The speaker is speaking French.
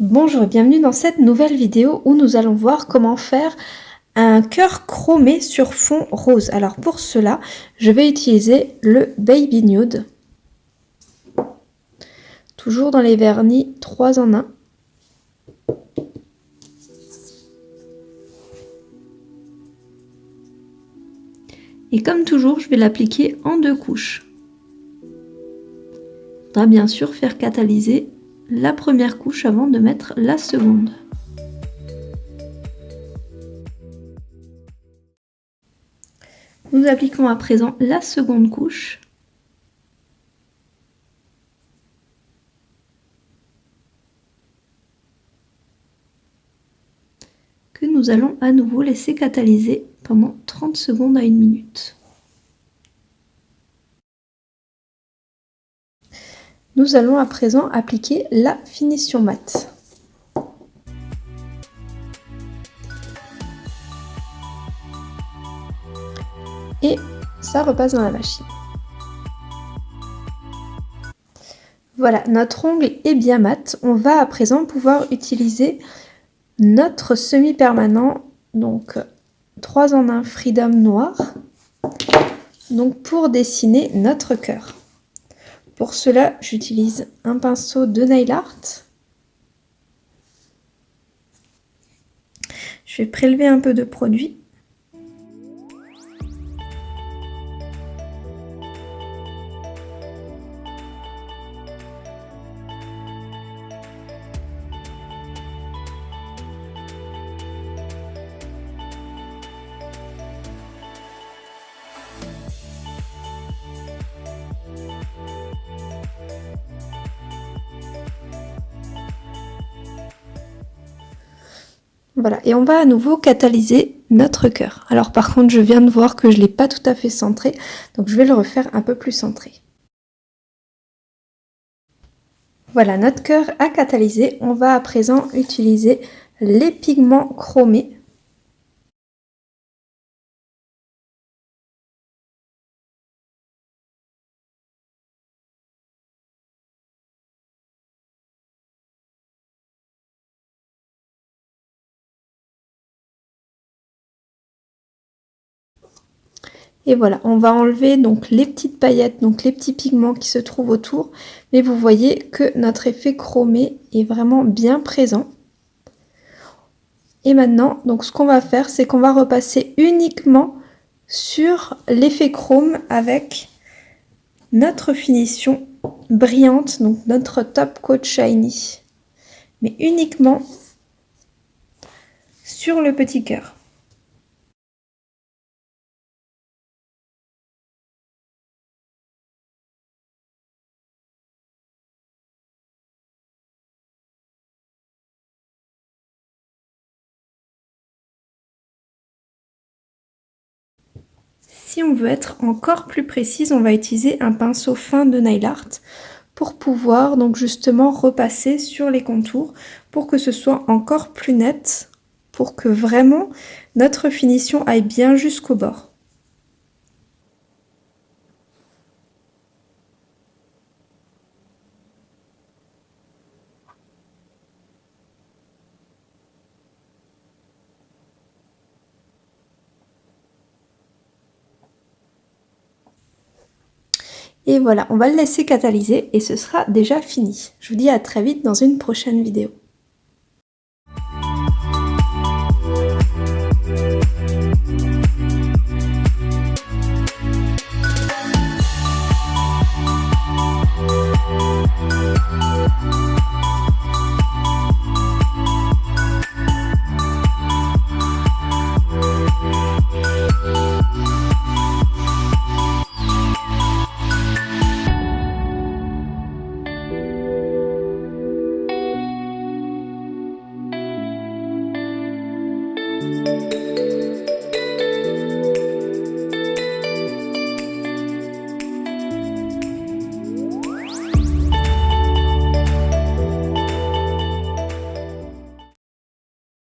Bonjour et bienvenue dans cette nouvelle vidéo où nous allons voir comment faire un cœur chromé sur fond rose. Alors pour cela, je vais utiliser le Baby Nude. Toujours dans les vernis 3 en 1. Et comme toujours, je vais l'appliquer en deux couches. Il faudra bien sûr faire catalyser la première couche avant de mettre la seconde. Nous appliquons à présent la seconde couche. que nous allons à nouveau laisser catalyser pendant 30 secondes à une minute. Nous allons à présent appliquer la finition mat. Et ça repasse dans la machine. Voilà, notre ongle est bien mat. On va à présent pouvoir utiliser notre semi-permanent, donc 3 en 1 Freedom noir, donc pour dessiner notre cœur. Pour cela, j'utilise un pinceau de nail art. Je vais prélever un peu de produit Voilà, et on va à nouveau catalyser notre cœur. Alors par contre, je viens de voir que je ne l'ai pas tout à fait centré, donc je vais le refaire un peu plus centré. Voilà, notre cœur a catalysé. On va à présent utiliser les pigments chromés Et voilà, on va enlever donc les petites paillettes, donc les petits pigments qui se trouvent autour. Mais vous voyez que notre effet chromé est vraiment bien présent. Et maintenant, donc ce qu'on va faire, c'est qu'on va repasser uniquement sur l'effet chrome avec notre finition brillante, donc notre top coat shiny. Mais uniquement sur le petit cœur. Si on veut être encore plus précise, on va utiliser un pinceau fin de nail art pour pouvoir donc justement repasser sur les contours pour que ce soit encore plus net, pour que vraiment notre finition aille bien jusqu'au bord. Et voilà, on va le laisser catalyser et ce sera déjà fini. Je vous dis à très vite dans une prochaine vidéo.